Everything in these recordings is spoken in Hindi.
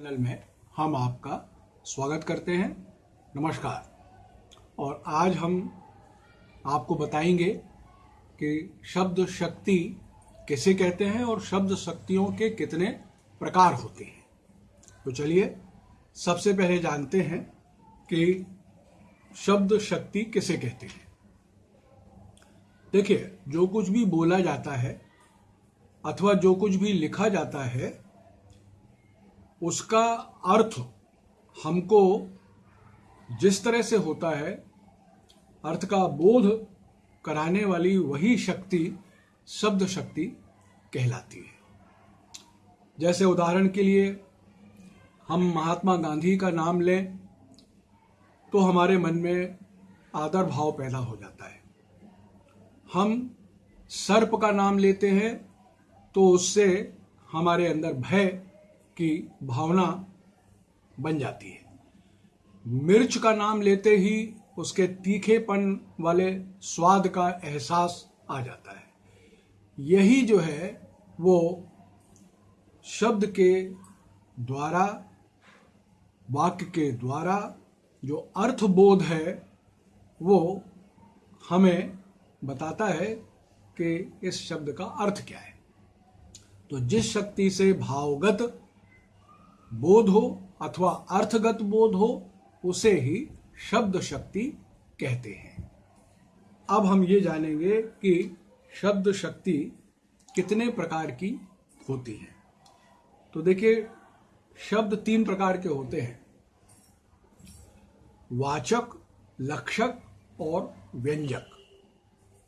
चैनल में हम आपका स्वागत करते हैं। नमस्कार। और आज हम आपको बताएँगे कि शब्द शक्ति किसे कहते हैं और शब्द शक्तियों के कितने प्रकार होते हैं। तो चलिए, सबसे पहले जानते हैं कि शब्द शक्ति किसे कहते हैं। देखिए, जो कुछ भी बोला जाता है अथवा जो कुछ भी लिखा जाता है उसका अर्थ हमको जिस तरह से होता है, अर्थ का बोध कराने वाली वही शक्ति, शब्द शक्ति कहलाती है। जैसे उदाहरण के लिए हम महात्मा गांधी का नाम लें तो हमारे मन में आदर भाव पैदा हो जाता है। हम सर्प का नाम लेते हैं तो उससे हमारे अंदर भय की भावना बन जाती है। मिर्च का नाम लेते ही उसके तीखेपन वाले स्वाद का एहसास आ जाता है। यही जो है, वो शब्द के द्वारा, वाक्य के द्वारा जो अर्थबोध है, वो हमें बताता है कि इस शब्द का अर्थ क्या है। तो जिस शक्ति से भावगत बोध हो अथवा अर्थगत बोध हो, उसे ही शब्द शक्ति कहते हैं। अब हम ये जानेंगे कि शब्द शक्ति कितने प्रकार की होती है। तो देखिए, शब्द तीन प्रकार के होते हैं। वाचक, लक्षक और व्यंजक।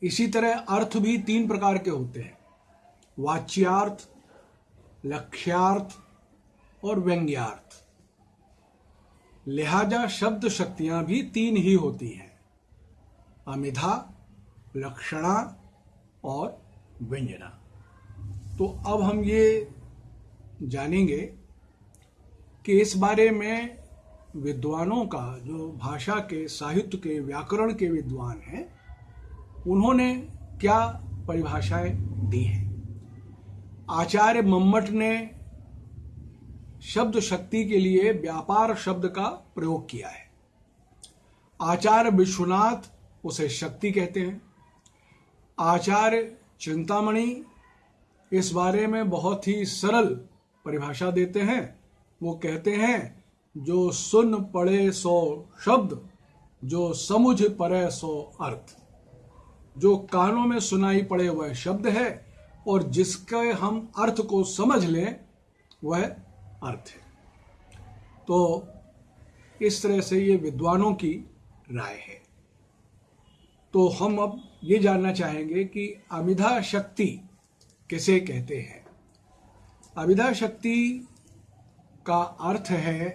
इसी तरह अर्थ भी तीन प्रकार के होते हैं। वाच्यार्थ, लक्ष्यार्थ और व्यंग्यार्थ। लिहाजा शब्द शक्तियाँ भी तीन ही होती हैं। अमिधा, लक्षणा और व्यंजना। तो अब हम ये जानेंगे कि इस बारे में विद्वानों का, जो भाषा के, साहित्य के, व्याकरण के विद्वान हैं, उन्होंने क्या परिभाषाएँ दी हैं? आचार्य मम्मट ने शब्द शक्ति के लिए व्यापार शब्द का प्रयोग किया है। आचार्य विश्वनाथ उसे शक्ति कहते हैं। आचार्य चिंतामणि इस बारे में बहुत ही सरल परिभाषा देते हैं। वो कहते हैं, जो सुन पड़े सो शब्द, जो समुझ पड़े सो अर्थ। जो कानों में सुनाई पड़े वह शब्द है, और जिसके हम अर्थ को समझ लें, वह अर्थ है। तो इस तरह से ये विद्वानों की राय है। तो हम अब ये जानना चाहेंगे कि अमिधा शक्ति किसे कहते हैं? अमिधा शक्ति का अर्थ है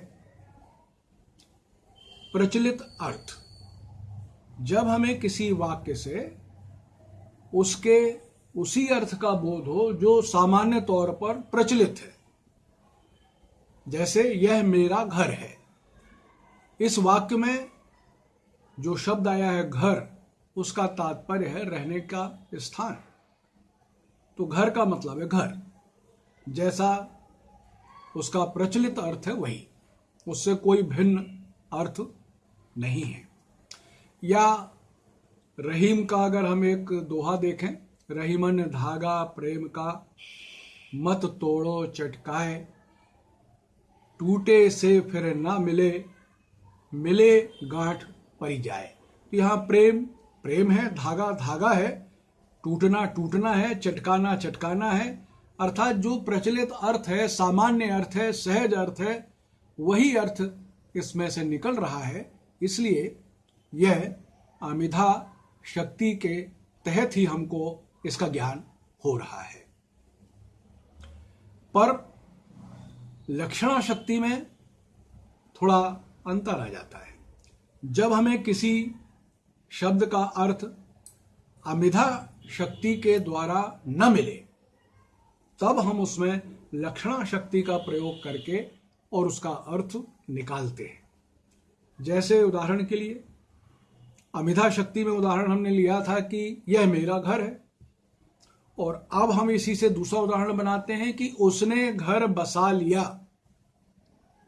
प्रचलित अर्थ। जब हमें किसी वाक्य से उसके उसी अर्थ का बोध हो जो सामान्य तौर पर प्रचलित है जैसे यह मेरा घर है। इस वाक्य में जो शब्द आया है घर, उसका तात्पर्य है रहने का स्थान। तो घर का मतलब है घर। जैसा उसका प्रचलित अर्थ है वही। उससे कोई भिन्न अर्थ नहीं है। या रहीम का अगर हम एक दोहा देखें, रहीमन धागा प्रेम का, मत तोड़ो चटकाए। टूटे से फिर ना मिले मिले गांठ परी जाए। तो यहाँ प्रेम प्रेम है, धागा धागा है। टूटना टूटना है, चटकाना चटकाना है। अर्थात जो प्रचलित अर्थ है, सामान्य अर्थ है, सहज अर्थ है, वही अर्थ इसमें से निकल रहा है। इसलिए यह अमिधा शक्ति के तहत ही हमको इसका ज्ञान हो रहा है। पर लक्षणा शक्ति में थोड़ा अंतर आ जाता है। जब हमें किसी शब्द का अर्थ अमिधा शक्ति के द्वारा न मिले, तब हम उसमें लक्षणा शक्ति का प्रयोग करके और उसका अर्थ निकालते हैं। जैसे उदाहरण के लिए, अमिधा शक्ति में उदाहरण हमने लिया था कि यह मेरा घर है। और अब हम इसी से दूसरा उदाहरण बनाते हैं कि उसने घर बसा लिया।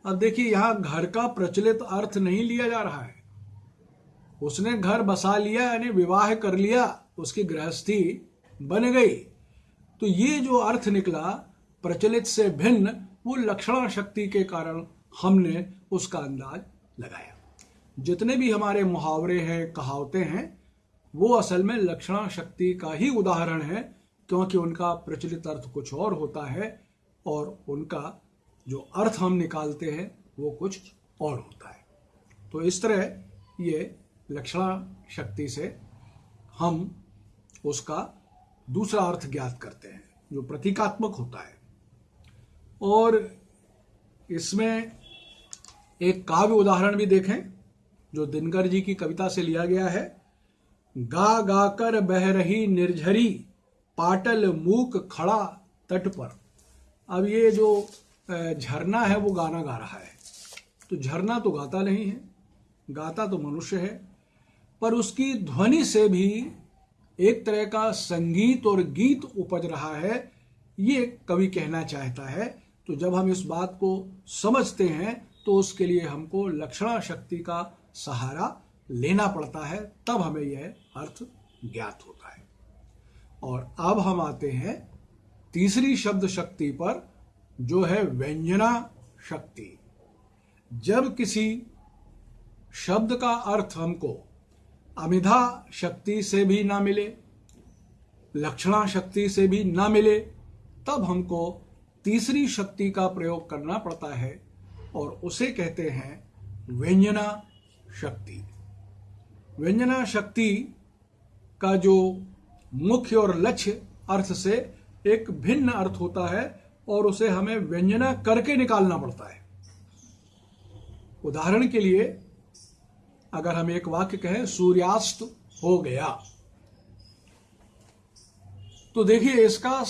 अब देखिए, यहाँ घर का प्रचलित अर्थ नहीं लिया जा रहा है। उसने घर बसा लिया, यानी विवाह कर लिया, उसकी गृहस्थी बन गई। तो ये जो अर्थ निकला, प्रचलित से भिन्न, वो लक्षणा शक्ति के कारण हमने उसका अंदाज लगाया। जितने भी हमारे मुहावरे हैं, कहावतें हैं, वो असल में लक्षणा शक्ति का ही उदाहरण है क्योंकि उनका प्रचलित अर्थ कुछ और होता है और उनका जो अर्थ हम निकालते हैं, वो कुछ और होता है। तो इस तरह ये लक्षणा शक्ति से हम उसका दूसरा अर्थ ज्ञात करते हैं, जो प्रतीकात्मक होता है। और इसमें एक काव्य उदाहरण भी देखें, जो दिनकर जी की कविता से लिया गया है। गा गा कर बह रही निर्झरी पाटल मूक खड़ा तट पर। अब ये जो झरना है, वो गाना गा रहा है। तो झरना तो गाता नहीं है, गाता तो मनुष्य है, पर उसकी ध्वनि से भी एक तरह का संगीत और गीत उपज रहा है, ये कवि कहना चाहता है। तो जब हम इस बात को समझते हैं तो उसके लिए हमको लक्षणा शक्ति का सहारा लेना पड़ता है, तब हमें यह अर्थ ज्ञात होता है। और अब हम आते हैं तीसरी शब्द शक्ति पर, जो है व्यंजना शक्ति। जब किसी शब्द का अर्थ हमको अमिधा शक्ति से भी ना मिले, लक्षणा शक्ति से भी ना मिले, तब हमको तीसरी शक्ति का प्रयोग करना पड़ता है और उसे कहते हैं व्यंजना शक्ति। व्यंजना शक्ति का जो मुख्य और लक्ष्य अर्थ से एक भिन्न अर्थ होता है और उसे हमें व्यंजना करके निकालना पड़ता है। उदाहरण के लिए, अगर हम एक वाक्य कहें, सूर्यास्त हो गया। तो देखिए, इसका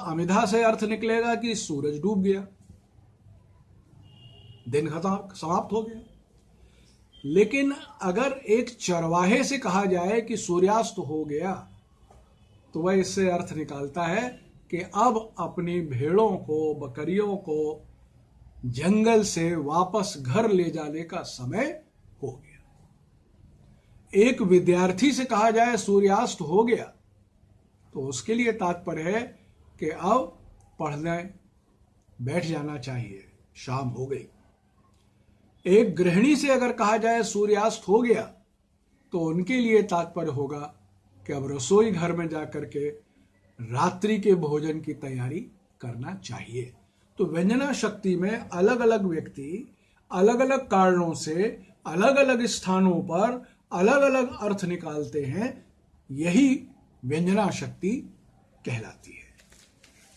अमिधा से अर्थ निकलेगा कि सूरज डूब गया। दिन खत्म समाप्त हो गया। लेकिन अगर एक चरवाहे से कहा जाए कि सूर्यास्त हो गया तो वह इससे अर्थ निकालता है कि अब अपनी भेड़ों को, बकरियों को जंगल से वापस घर ले जाने का समय हो गया। एक विद्यार्थी से कहा जाए, सूर्यास्त हो गया तो उसके लिए तात्पर्य है कि अब पढ़ने बैठ जाना चाहिए। शाम हो गई। एक गृहिणी से अगर कहा जाए, सूर्यास्त हो गया तो उनके लिए तात्पर्य होगा कि अब रसोई घर में जाकर के रात्रि के भोजन की तैयारी करना चाहिए। तो व्यंजना शक्ति में अलग अलग व्यक्ति अलग अलग कारणों से अलग अलग स्थानों पर अलग अलग अर्थ निकालते हैं, यही व्यंजना शक्ति कहलाती है।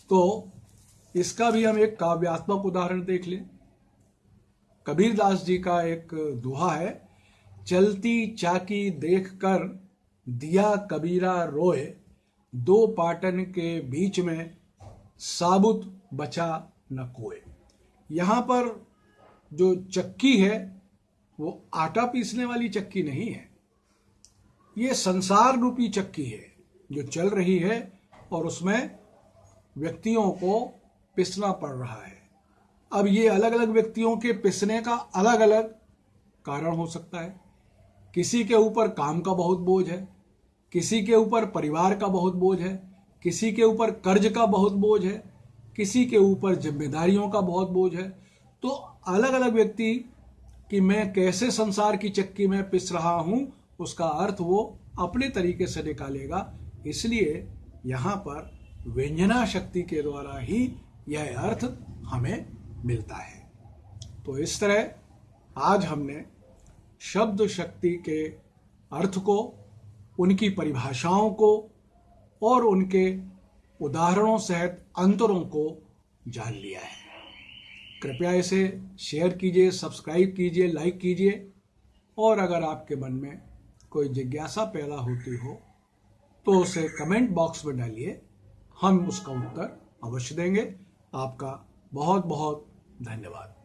तो इसका भी हम एक काव्यात्मक उदाहरण देख लें। कबीरदास जी का एक दुहा है, चलती चाकी देख कर दिया कबीरा रोए, दो पाटन के बीच में साबुत बचा न कोए। यहाँ पर जो चक्की है, वो आटा पीसने वाली चक्की नहीं है। ये संसार रूपी चक्की है, जो चल रही है और उसमें व्यक्तियों को पिसना पड़ रहा है। अब ये अलग अलग व्यक्तियों के पिसने का अलग अलग कारण हो सकता है। किसी के ऊपर काम का बहुत बोझ है किसी के ऊपर परिवार का बहुत बोझ है, किसी के ऊपर कर्ज का बहुत बोझ है, किसी के ऊपर जिम्मेदारियों का बहुत बोझ है। तो अलग अलग व्यक्ति कि मैं कैसे संसार की चक्की में पिस रहा हूँ, उसका अर्थ वो अपने तरीके से निकालेगा। इसलिए यहाँ पर व्यंजना शक्ति के द्वारा ही यह अर्थ हमें मिलता है। तो इस तरह आज हमने शब्द शक्ति के अर्थ को उनकी परिभाषाओं को और उनके उदाहरणों सहित अंतरों को जान लिया है। कृपया इसे शेयर कीजिए, सब्सक्राइब कीजिए, लाइक कीजिए। और अगर आपके मन में कोई जिज्ञासा पैदा होती हो तो उसे कमेंट बॉक्स में डालिए। हम उसका उत्तर अवश्य देंगे। आपका बहुत बहुत धन्यवाद।